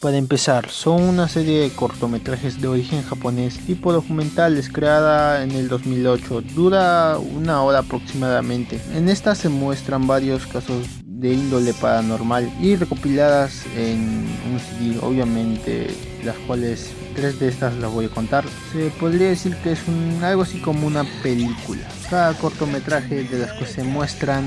Para empezar, son una serie de cortometrajes de origen japonés tipo documentales creada en el 2008, dura una hora aproximadamente. En esta se muestran varios casos de índole paranormal y recopiladas en un CD, obviamente las cuales tres de estas las voy a contar. Se podría decir que es un, algo así como una película. Cada cortometraje de las que se muestran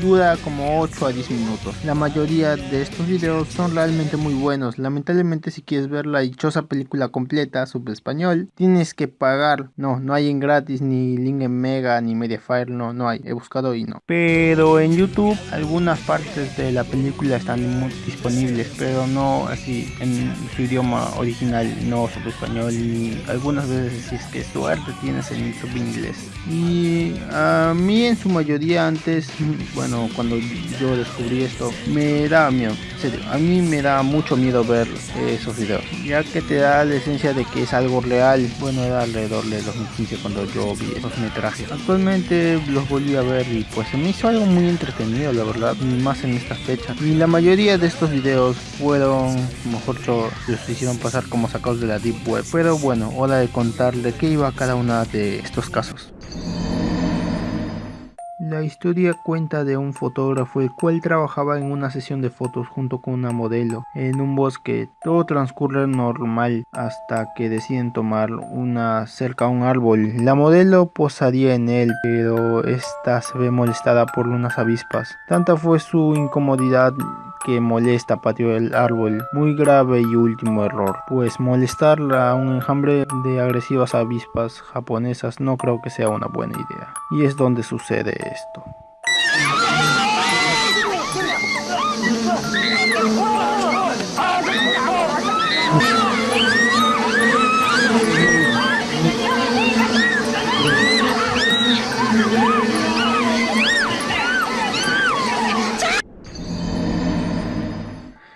dura como 8 a 10 minutos. La mayoría de estos videos son realmente muy buenos. Lamentablemente si quieres ver la dichosa película completa sobre español, tienes que pagar. No, no hay en gratis, ni link en Mega, ni Mediafire, no, no hay. He buscado y no. Pero en YouTube algunas partes de la película están disponibles, pero no así en su idioma original, no español. Y algunas veces si es que suerte tienes en YouTube inglés. Y a mí en su mayoría antes, bueno, cuando yo descubrí esto, me da miedo, a mí me da mucho miedo ver esos videos, ya que te da la esencia de que es algo real. Bueno, era alrededor de 2015 cuando yo vi esos metrajes. Actualmente los volví a ver y pues se me hizo algo muy entretenido, la verdad, más en esta fecha. Y la mayoría de estos videos fueron, mejor dicho, los hicieron pasar como sacados de la Deep Web. Pero bueno, hora de contar de qué iba cada una de estos casos. La historia cuenta de un fotógrafo el cual trabajaba en una sesión de fotos junto con una modelo en un bosque. Todo transcurre normal hasta que deciden tomar una cerca a un árbol. La modelo posaría en él, pero esta se ve molestada por unas avispas. Tanta fue su incomodidad que molesta patio el árbol. Muy grave y último error, pues molestar a un enjambre de agresivas avispas japonesas no creo que sea una buena idea. Y es donde sucede esto.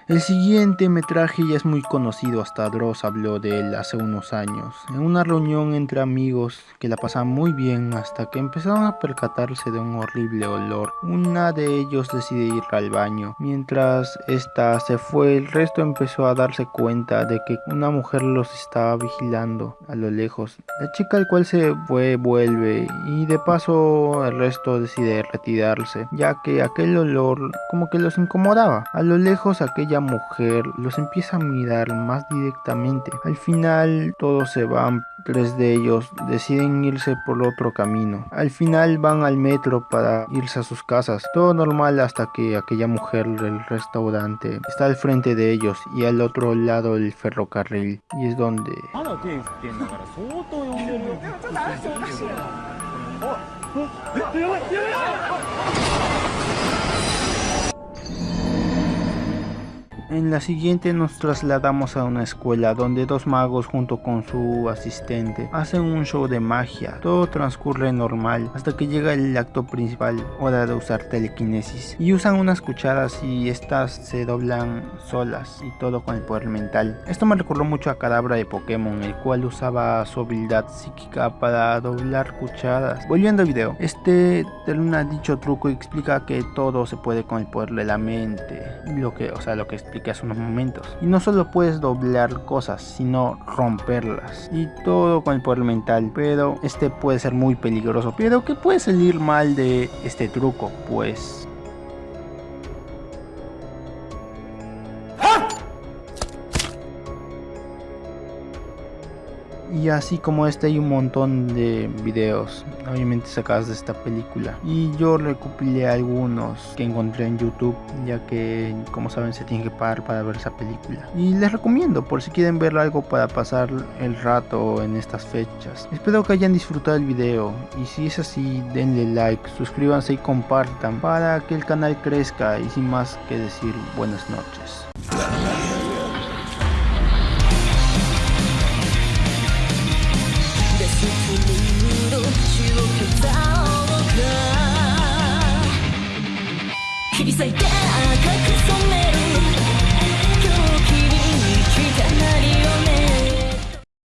El siguiente metraje ya es muy conocido, hasta Dross habló de él hace unos años. En una reunión entre amigos que la pasaban muy bien hasta que empezaron a percatarse de un horrible olor. Una de ellos decide ir al baño. Mientras esta se fue, el resto empezó a darse cuenta de que una mujer los estaba vigilando a lo lejos. La chica al cual se fue vuelve y de paso el resto decide retirarse, ya que aquel olor como que los incomodaba. A lo lejos aquella mujer los empieza a mirar más directamente. Al final todos se van, tres de ellos deciden irse por otro camino. Al final van al metro para irse a sus casas. Todo normal hasta que aquella mujer del restaurante está al frente de ellos y al otro lado el ferrocarril. Y es donde... En la siguiente nos trasladamos a una escuela donde dos magos junto con su asistente hacen un show de magia. Todo transcurre normal hasta que llega el acto principal, hora de usar telequinesis. Y usan unas cucharas y estas se doblan solas y todo con el poder mental. Esto me recordó mucho a Cadabra de Pokémon, el cual usaba su habilidad psíquica para doblar cucharas. Volviendo al video, este termina dicho truco y explica que todo se puede con el poder de la mente. Lo que, o sea, lo que explica que hace unos momentos. Y no solo puedes doblar cosas, sino romperlas. Y todo con el poder mental. Pero este puede ser muy peligroso. Pero ¿qué puede salir mal de este truco? Pues Y así como este hay un montón de videos, obviamente sacados de esta película. Y yo recopilé algunos que encontré en YouTube, ya que como saben se tiene que pagar para ver esa película. Y les recomiendo por si quieren ver algo para pasar el rato en estas fechas. Espero que hayan disfrutado el video y si es así denle like, suscríbanse y compartan para que el canal crezca y sin más que decir buenas noches. 切り裂いて赤く